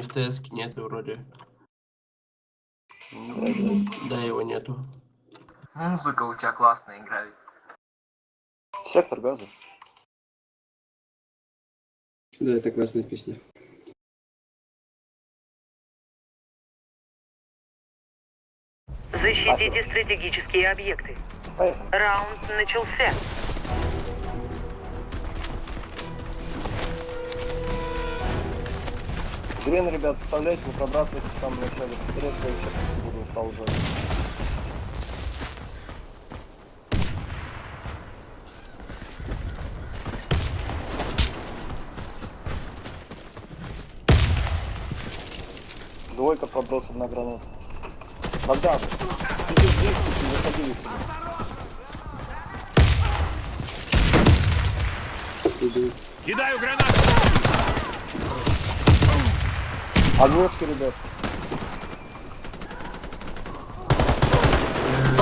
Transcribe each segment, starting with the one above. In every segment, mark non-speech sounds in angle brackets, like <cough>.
не в ТС нету вроде. Ну, да, его нету. Музыка у тебя классная играет. Сектор газа. Да, это классная песня. Защитите стратегические объекты. Поехали. Раунд начался. Грен, ребят, составляйте, не пробрасывайте в самом начале. Повторяю свой чек, буду устал уже. Двойка подброс, одна граната. Богдан, сиди здесь, не выходили сюда. Кидаю гранату! Оглушки, ребят.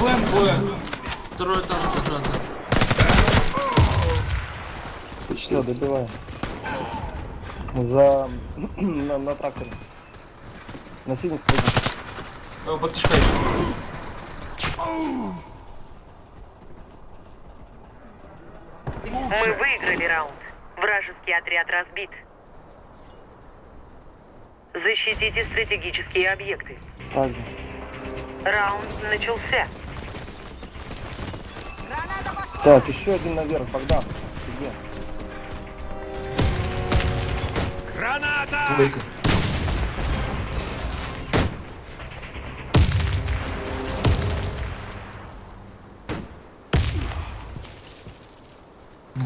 План двое. Второй этаж квадрата. Все, добиваем. За... <clears throat> на, на тракторе. На синий спрыгнул. Э, Под кишкой. Мы выиграли раунд. Вражеский отряд разбит. Защитите стратегические объекты. Также. Раунд начался. Так, еще один наверх, Богдан. Ты где? Граната! Двойка.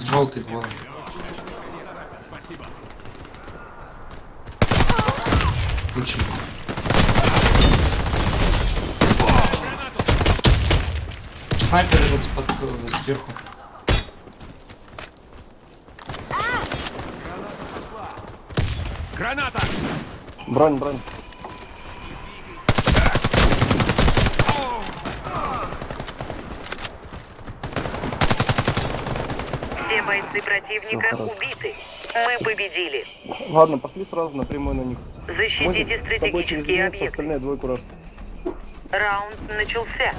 Желтый двое. Включи. Снайпер этот под э, сверху. Граната! Бронь, бронь. Все бойцы противника убиты. Мы победили. Ладно, пошли сразу напрямую на них. Мозик, Защитите с тобой через стратегические единицу, объекты. остальные двойку раз. Раунд начался.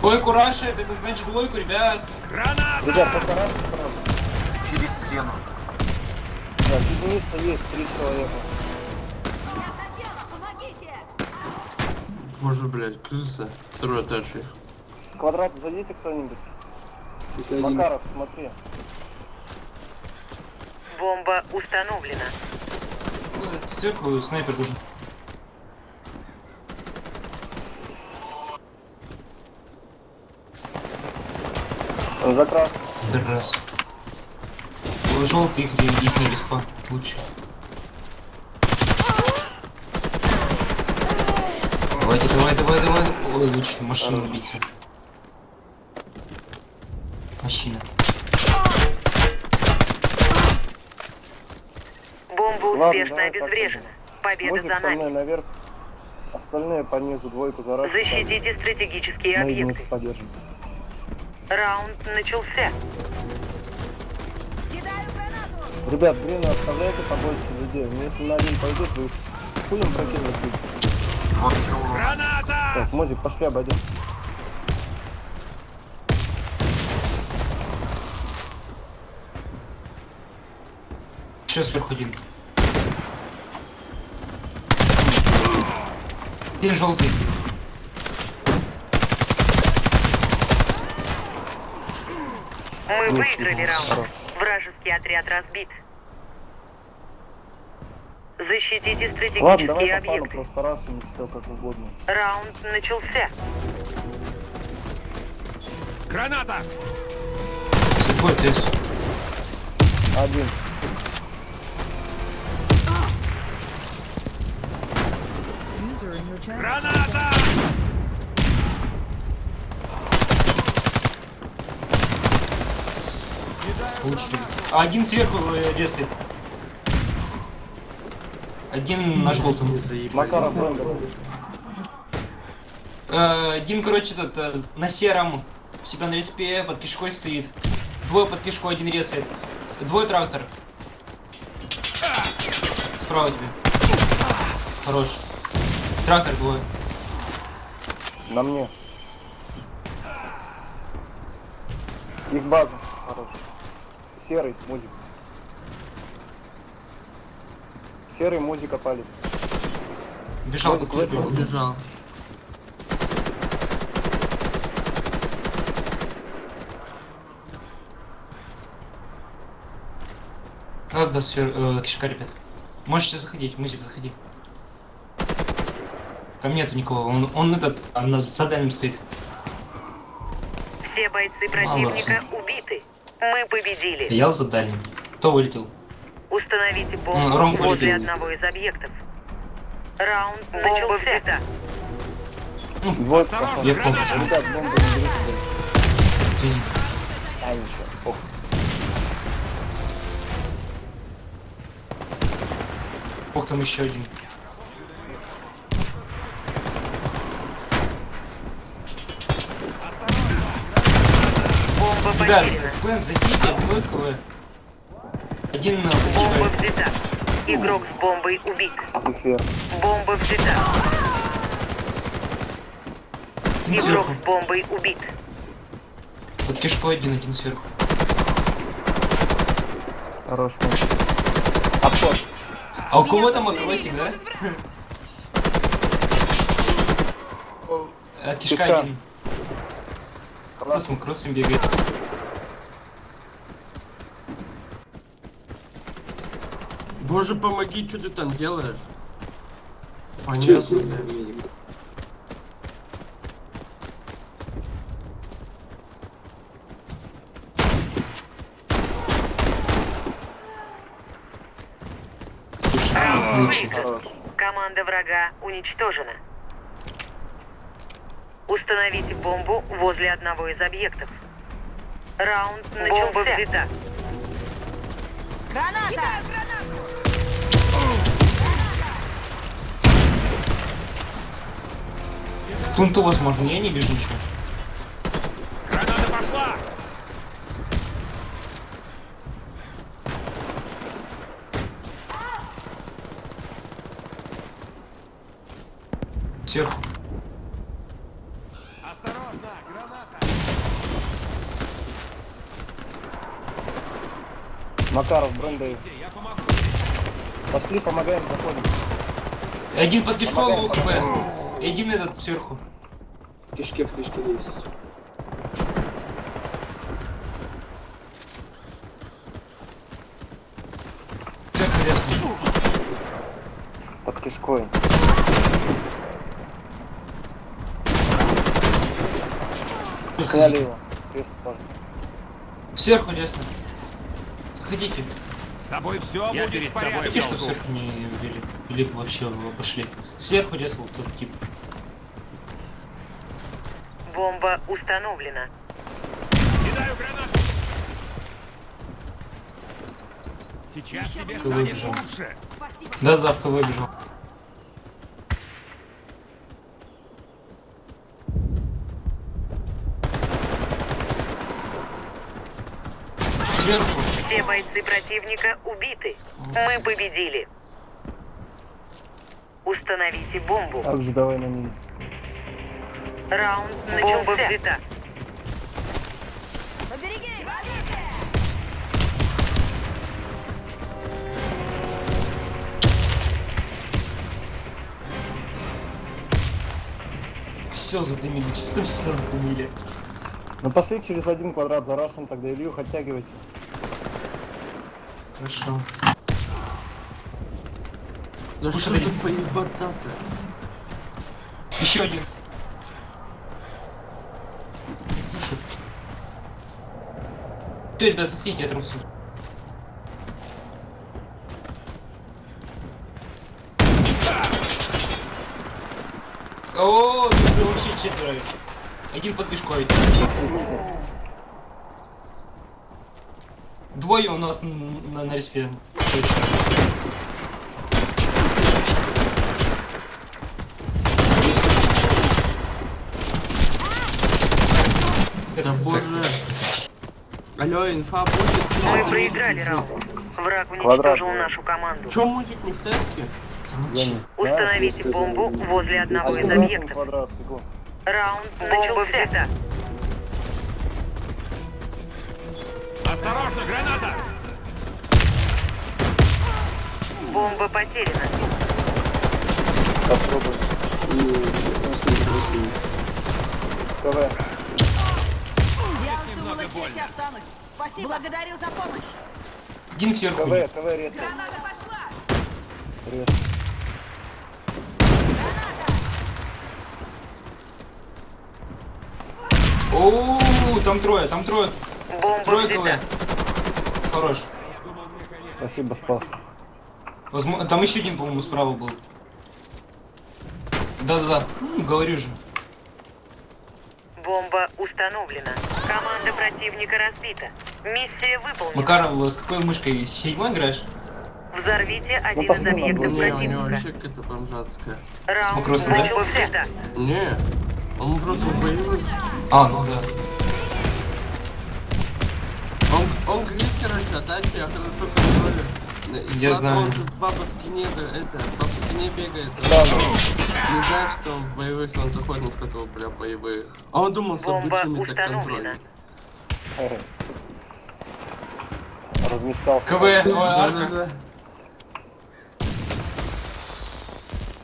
Двойку рашит, это значит двойку, ребят. Граната! Ребят, только раз сразу. Через стену. Так, единица есть, три человека. Боже, блядь, крыса. Второй этаж их. С квадрата зайдите кто-нибудь. Это один. Макаров, смотри. Бомба установлена. Сверху снайпер должен. За краску. Раз. Желтый их, их не респа. Лучше. Давайте, давай, давай, давай. Ой, лучше машину убить. Машина. Бомба Ладно, успешно давай обезврежена. Победа Мозик за со мной нами. наверх. Остальные по низу двойку за раз. Защитите стратегические единицу объекты. поддержим. Раунд начался. Ребят, грина оставляйте побольше людей. Ну, Если на один пойдет, вы хуем прокинуть будете. Граната! Так, Мозик, пошли обойдем. Еще сверху один. Один желтый. Мы выиграли раунд. Вражеский отряд разбит. Защитите Ладно, стратегические давай по плану объекты. просто раз и все как угодно. Раунд начался. Граната! Двое ТС. Один. Граната! Лучше. А один сверху э, резает. Один на желтом. Макаров. Э, Один, короче, этот, э, на сером у себя на респе под кишкой стоит. Двое под кишкой, один резает. Двое тракторов. Справа тебе. Хорош. Трактор двое. На мне. Их база. Хорош. Серый, музыка. Серый, музыка палит. Бежал, же выстрел. бежал. Надо свер... э, кишка, ребят. Можете заходить, музик, заходи. Там нету никого, он, он этот, а на заданием стоит. Все бойцы Молодцы. противника убиты. Мы победили. Я за дальним. Кто вылетел? Установите Ну, бомбу Ром возле одного из объектов. Раунд Бомба взята. Вот пошел. Я помню. Ребят, бомбу не берите больше. А, ничего. Ох. Ох, там еще один. Бомба Ребят. Бен, зайдите, двойка вы. Один на Бомба взята. Игрок с бомбой убит. Вверх. Бомба взята. Один Игрок сверху. с бомбой убит. Под кишкой один, один сверху. Хорош. Обход. А у кого там акросик, да? От кишка Кишка. один. Классно. макросом бегает? Боже, помоги, что ты там делаешь? Понятно, блядь. Отлично. Хорош. Команда врага уничтожена. Установите бомбу возле одного из объектов. Раунд начался. Бомба взята. Плунту возможно, я не вижу ничего. Макаров, помогу. Пошли, помогаем, заходим. Один под кишком. И один этот сверху. В кишке, в кишке есть. Под кишкой. Сняли его. Крест. Сверху ясно. Заходите. С тобой все будет в порядке. Видите, что сверху не убили? Или вообще обошли? Сверху резал тот тип. Бомба установлена. Кидаю гранату! Сейчас тебе станет выбежал? лучше! Да-да, в кого бежал. Сверху. Все бойцы противника убиты. Мы победили. Установите бомбу. Также давай на минус. Раунд начался. Бомба взята. Все задымили, <laughs> чисто все задымили. Ну пошли через один квадрат зарашим, тогда Илью оттягивайся. Хорошо. Да Слушай, что ты поебота-то? Еще один. Слушай. Все, ребят, заходите, я трансу. О, тут вообще четверо. Один под кишкой. Двое у нас н- на, на респе. Точно. Да боже. Алло, инфа будет. Мы проиграли раунд. Враг Квадрат. уничтожил нашу команду. Чё мультик не в теске? Установите бомбу возле одного из объектов. Раунд начался. Осторожно, граната! Бомба потеряна. Попробуй. КВ. Я уж думала, здесь останусь. Спасибо. Благодарю за помощь. Один сверху. КВ, КВ резко. Граната пошла. Резко. Оу, там трое, там трое. Бомба. Хорош. Спасибо, спас. Возможно, там еще один, по-моему, справа был. Да-да-да, Ну, говорю же. Бомба установлена. Команда противника разбита. Миссия выполнена. Макаров, с какой мышкой? С седьмой играешь? Взорвите один из посмотрим, объектов Не, у него противника. вообще какая-то бомжатская. Раунд макросом, да? Не, он просто боевой. А, ну да. Он, он глит, короче, а дальше я хорошо контролю. Я знаю. Он тут по спине, да, это, по спине бегает. Стану. Не знаю, что он в боевых, он заходит на сколько прям боевых. А он думал, с Бомба обычными так установлена. контроль. <laughs> Размечтался. КВ, о, Да, арка. да, да.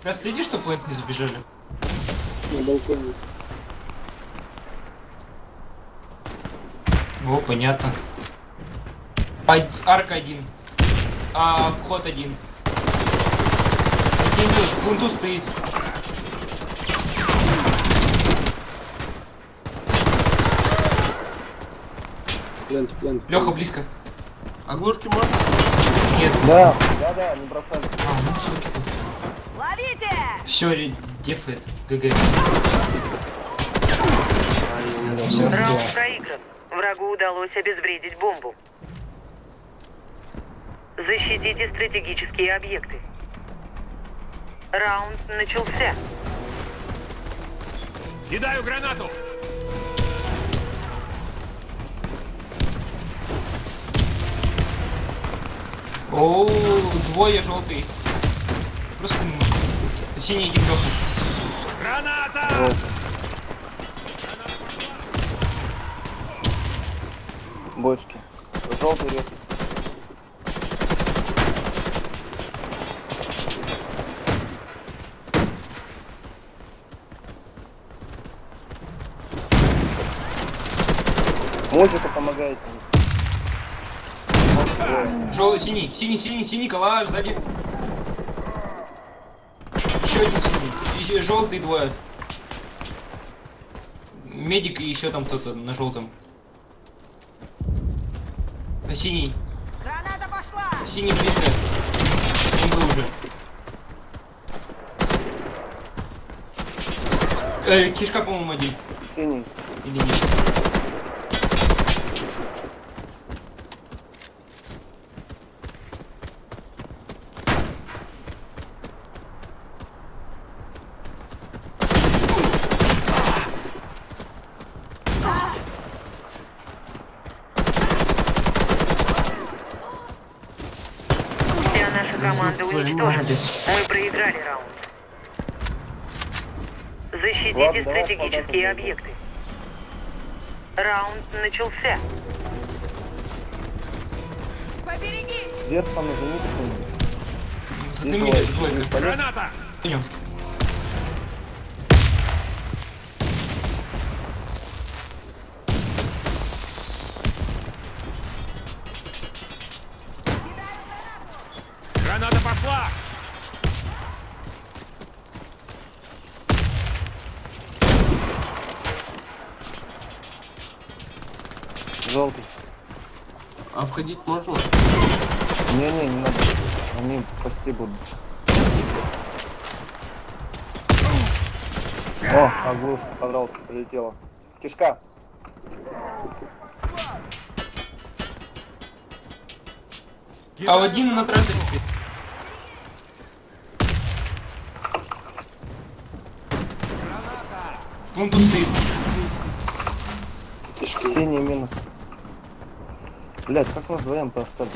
Раз следи, что плейт не забежали. На балконе. О, понятно. Од- Арка один. А, вход один. Один в бунту стоит. Плент, плент. Леха, близко. Оглушки можно? Нет. Да, да, да, не бросали. А, ну все. Ловите! Все, дефает. ГГ. А. Раунд проигран. Врагу удалось обезвредить бомбу. Защитите стратегические объекты. Раунд начался. Кидаю гранату! Оу, двое желтый. Просто синий один Леха. Граната! Бочки. Желтый рез. Музыка помогает. Желтый, синий, синий, синий, синий, калаш сзади. Еще один синий. Еще желтый двое. Медик и еще там кто-то на желтом. А Синий. Граната пошла! Синий близко. Он был уже. Э, кишка, по-моему, один. Синий. Или нет? Молодец. Мы проиграли раунд. Защитите Ладно, стратегические объекты. Раунд начался. Задымили, Визуально, двойка. не полез. Граната! Пойдем. Входить можно? Не-не, не надо. Они пасти будут. О, оглушка, пожалуйста, прилетела. Кишка. А один на тракторе стоит. Стоит. Кишки. Синий минус. Блять, как мы вдвоем остались?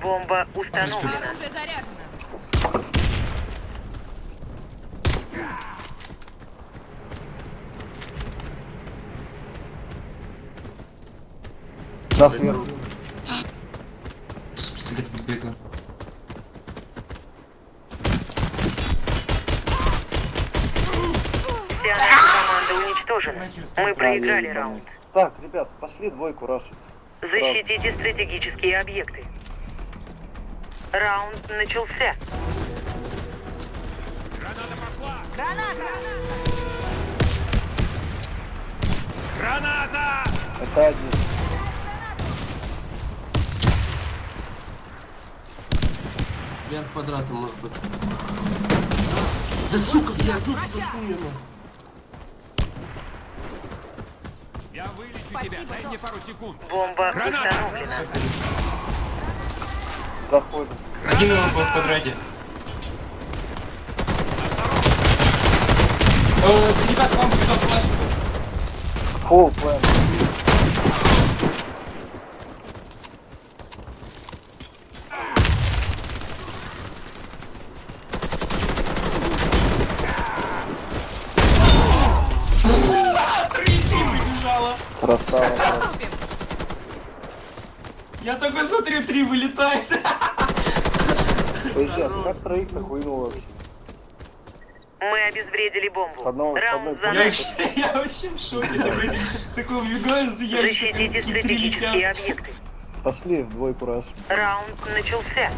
Бомба установлена. Оружие заряжено. Нас сверху. Команда уничтожена. Мы проиграли раунд. Так, ребят, пошли двойку рашить. Защитите стратегические объекты. Раунд начался. Граната пошла! Граната! Граната! Это один. Вверх квадратом, может быть. Да сука, блядь, тут охуенно. Я вылечу Спасибо, тебя, дай мне пару секунд. Бомба Граната! установлена. Заходим. Один его в квадрате. Э, за ребят, вам побежал флеш. Фул план. Красава. Я такой смотрю, три вылетает. Подожди, а ты как троих-то хуйнул вообще? Мы обезвредили бомбу. С одного- с одной за Я я вообще в шоке. Такой, такой убегаю за ящиком, Защитите стратегические объекты. Пошли в двойку раш. Раунд начался.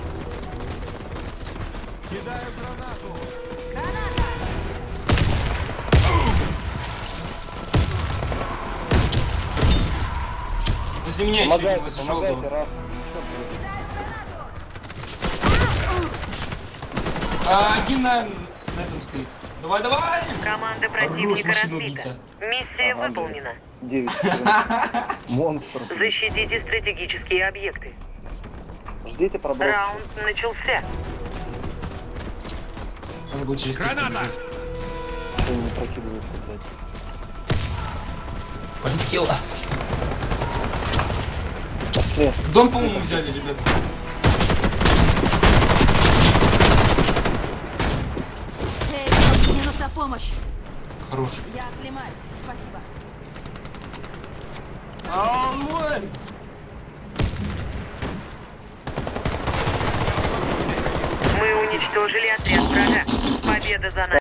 Возле меня еще один, Помогайте, помогайте, ты? А, один на, на этом стоит. Давай, давай! Команда противника разбита. Миссия Ага, выполнена. 9 14. <laughs> Монстр. Защитите стратегические объекты. Ждите проброс. Раунд начался. Надо будет через Граната! Что не прокидывает-то, блядь? Полетела. Пошли. Дом, по-моему, взяли, ребят. Эй, мне нужна помощь. Хороший. Я оклемаюсь. Спасибо. А, мой! Мы уничтожили отряд врага. Победа за нами.